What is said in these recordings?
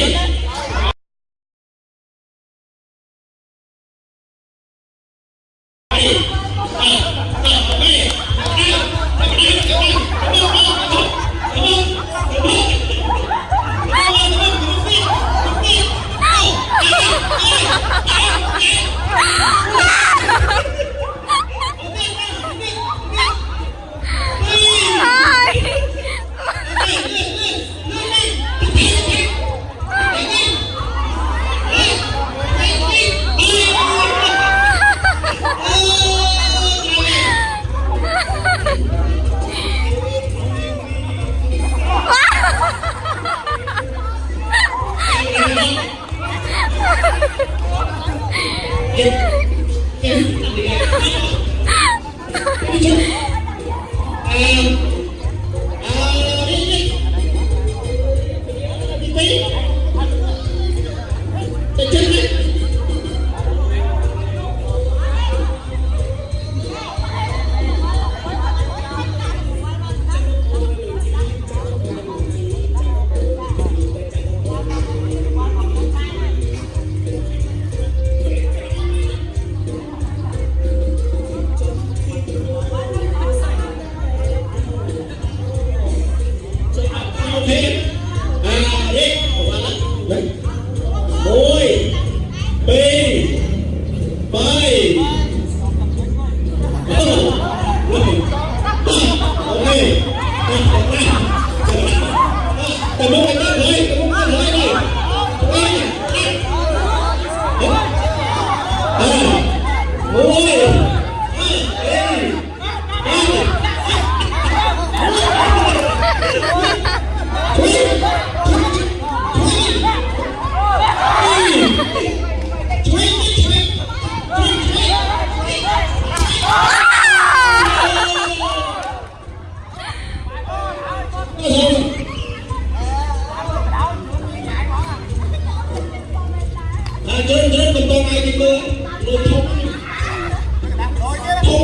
persona ôi. Bi bay.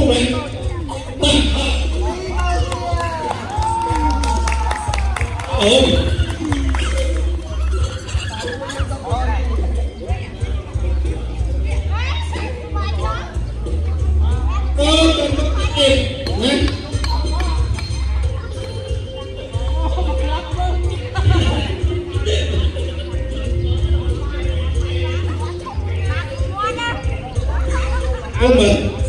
mình ừ. Thank you.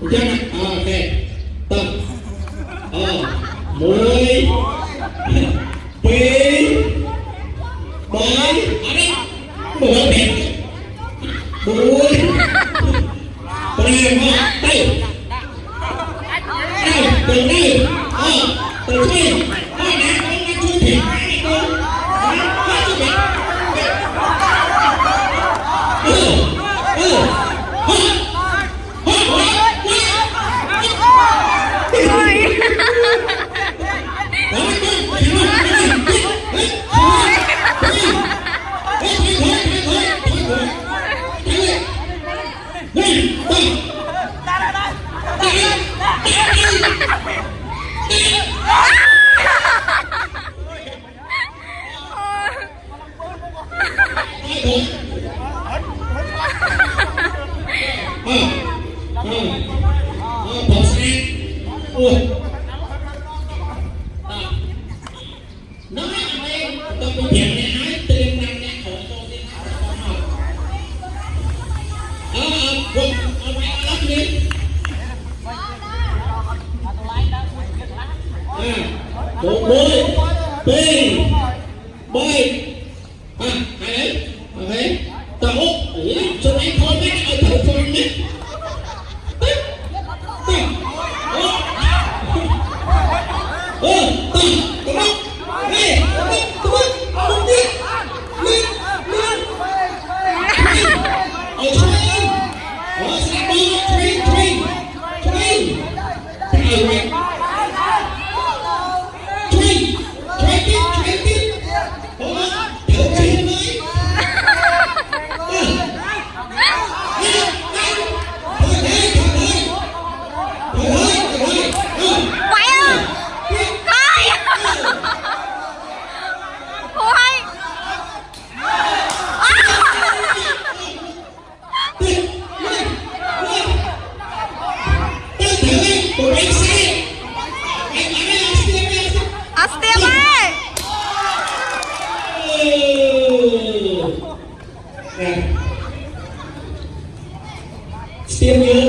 được chưa ok. Tập. Ờ mỗi xuống bỏ xe ui nó mà em tôi cũng nhận này hái tiền năm ngàn hộ tôi đi hái không học đó ông quân ông quay qua lớp đi bốn mươi tiền bơi Sim.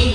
It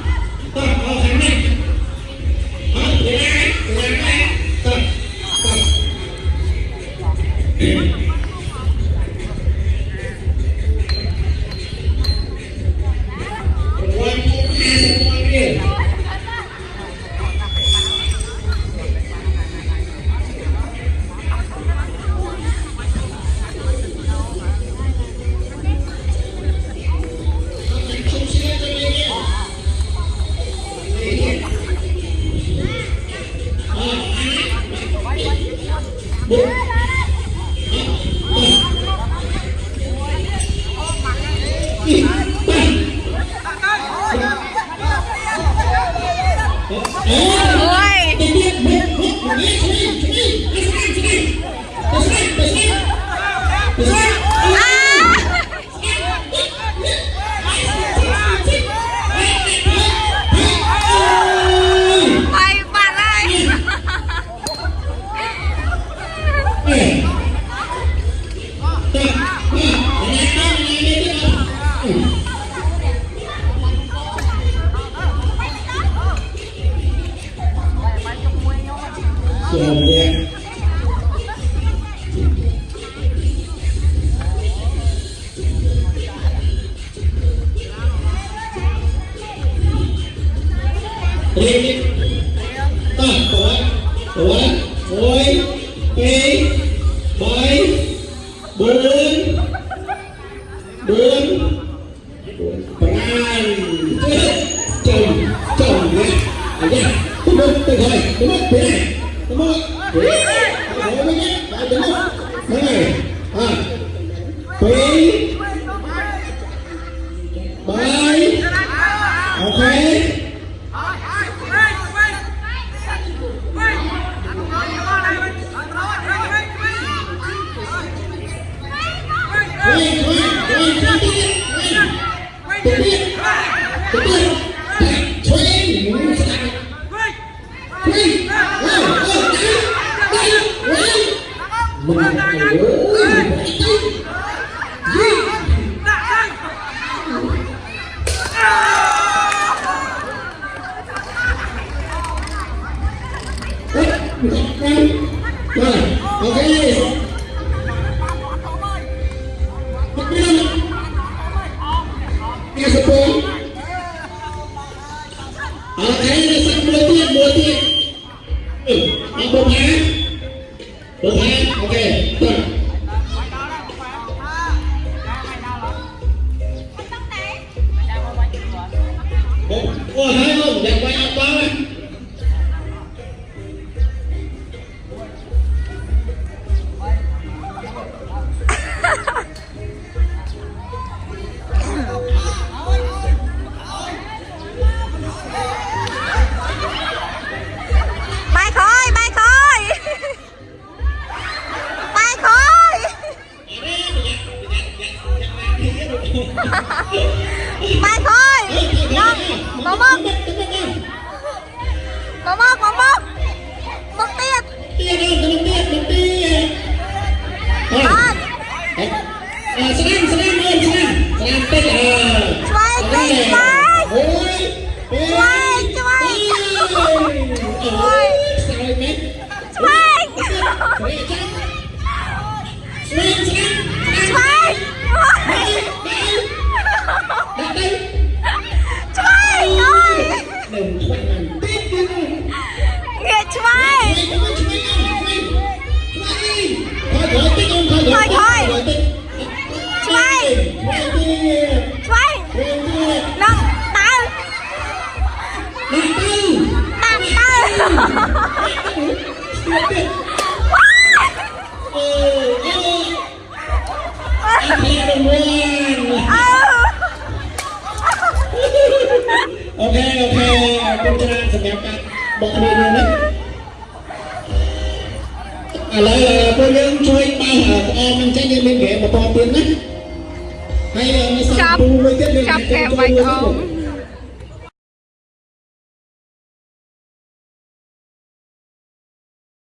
Sim. Tuổi, bảy, bốn, bốn, chồng, chồng nè, ở nhà, tôi mất, tôi thôi, tôi mất, tôi này, tôi mất, tôi mất, tôi mất, tôi mất, thế này, à, kỳ, bảy, ok, 好，OK，OK，OK。 ងាកឆ្វេងថយថយឆ្វេងឆ្វេងណងតើតាំងតើ អូខេអូខេអរគុណច្រើនសម្រាប់ការមកគ្នានេះឥឡូវពួកយើងជួយបោះក្អមមិនចេញយើងមានហ្គេមបន្តទៀតណាហើយមានសាប់ពូមួយទៀតយើងចាប់ក្អមបាយក្អម